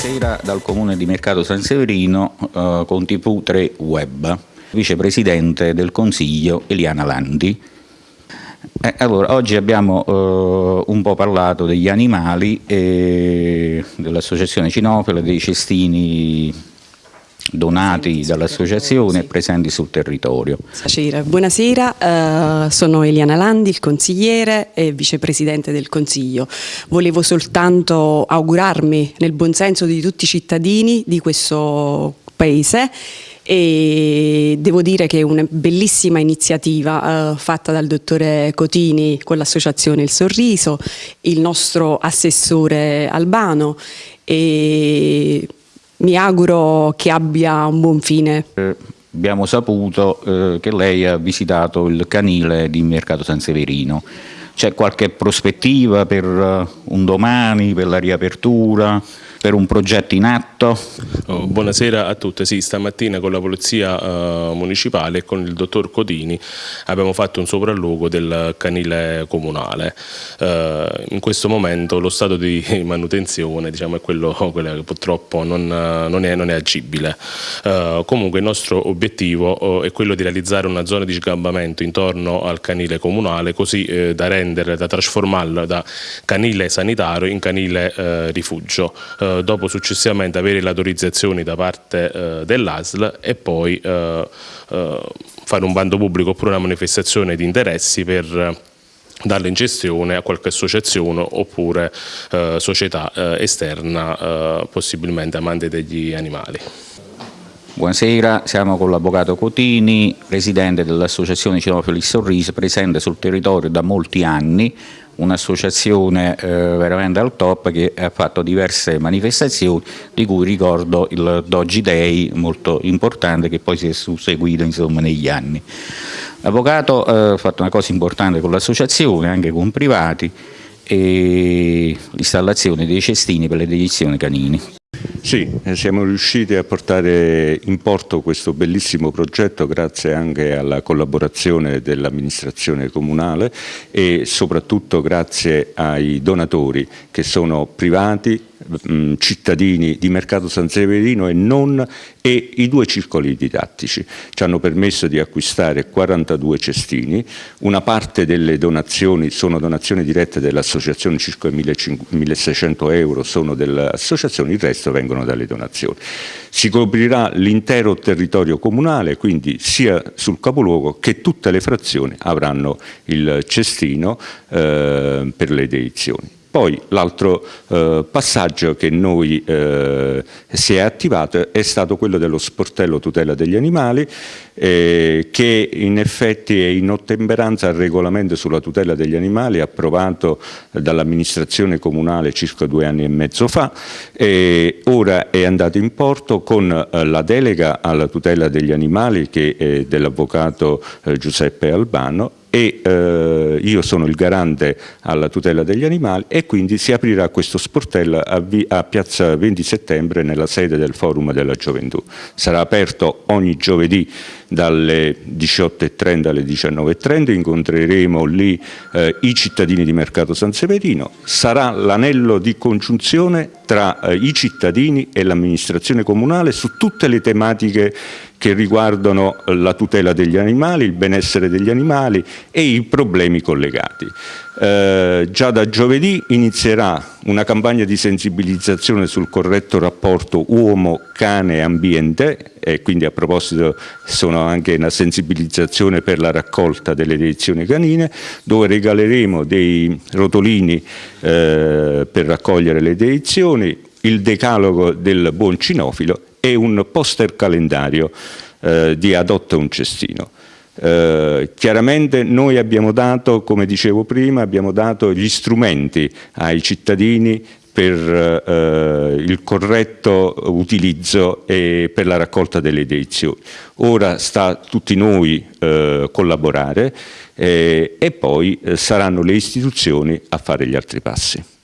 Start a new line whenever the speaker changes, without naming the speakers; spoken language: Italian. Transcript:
Buonasera dal comune di Mercato San Severino eh, con TV 3 Web, vicepresidente del Consiglio Eliana Landi. Eh, allora, oggi abbiamo eh, un po' parlato degli animali, dell'associazione Cinofila, dei cestini donati dall'associazione e presenti sul territorio.
Buonasera, uh, sono Eliana Landi, il consigliere e vicepresidente del Consiglio. Volevo soltanto augurarmi nel buon senso di tutti i cittadini di questo paese e devo dire che è una bellissima iniziativa uh, fatta dal dottore Cotini con l'associazione Il Sorriso, il nostro assessore Albano e mi auguro che abbia un buon fine.
Eh, abbiamo saputo eh, che lei ha visitato il canile di Mercato San Severino. C'è qualche prospettiva per uh, un domani, per la riapertura? Per un progetto in atto.
Oh, buonasera a tutti, sì, stamattina con la Polizia uh, Municipale e con il dottor Codini abbiamo fatto un sopralluogo del canile comunale. Uh, in questo momento lo stato di manutenzione diciamo, è quello, quello che purtroppo non, non, è, non è, agibile. Uh, comunque il nostro obiettivo è quello di realizzare una zona di sgambamento intorno al canile comunale così eh, da rendere, da trasformarlo da canile sanitario in canile rifugio eh, dopo successivamente avere le autorizzazioni da parte eh, dell'ASL e poi eh, eh, fare un bando pubblico oppure una manifestazione di interessi per eh, darla in gestione a qualche associazione oppure società esterna possibilmente amante degli animali.
Buonasera, siamo con l'Avvocato Cotini, presidente dell'Associazione Cinofili Sorriso, presente sul territorio da molti anni, un'associazione eh, veramente al top che ha fatto diverse manifestazioni, di cui ricordo il Doji Day, molto importante, che poi si è susseguito insomma, negli anni. L'Avvocato eh, fatto una cosa importante con l'associazione, anche con privati, e l'installazione dei cestini per le dedizioni canini.
Sì, eh, siamo riusciti a portare in porto questo bellissimo progetto grazie anche alla collaborazione dell'amministrazione comunale e soprattutto grazie ai donatori che sono privati, mh, cittadini di Mercato San Severino e non e i due circoli didattici ci hanno permesso di acquistare 42 cestini, una parte delle donazioni sono donazioni dirette dell'associazione, circa 1600 euro sono dell'associazione, il resto vengono dalle donazioni. Si coprirà l'intero territorio comunale, quindi sia sul capoluogo che tutte le frazioni avranno il cestino eh, per le edizioni. Poi l'altro eh, passaggio che noi eh, si è attivato è stato quello dello sportello tutela degli animali eh, che in effetti è in ottemperanza al regolamento sulla tutela degli animali approvato dall'amministrazione comunale circa due anni e mezzo fa e ora è andato in porto con eh, la delega alla tutela degli animali che è dell'avvocato eh, Giuseppe Albano e eh, io sono il garante alla tutela degli animali e quindi si aprirà questo sportello a, a, piazza 20 settembre nella sede del Forum della Gioventù. Sarà aperto ogni giovedì dalle 18.30 alle 19.30, incontreremo lì eh, i cittadini di Mercato San Severino, sarà l'anello di congiunzione tra eh, i cittadini e l'amministrazione comunale su tutte le tematiche che riguardano la tutela degli animali, il benessere degli animali e i problemi collegati. Eh, già da giovedì inizierà una campagna di sensibilizzazione sul corretto rapporto uomo-cane-ambiente e quindi a proposito sono anche una sensibilizzazione per la raccolta delle edizioni canine dove regaleremo dei rotolini eh, per raccogliere le edizioni, il decalogo del buon cinofilo e un poster calendario eh, di Adotta un cestino. Eh, chiaramente noi abbiamo dato, come dicevo prima, abbiamo dato gli strumenti ai cittadini per eh, il corretto utilizzo e per la raccolta delle edizioni. Ora sta a tutti noi eh, collaborare eh, e poi eh, saranno le istituzioni a fare gli altri passi.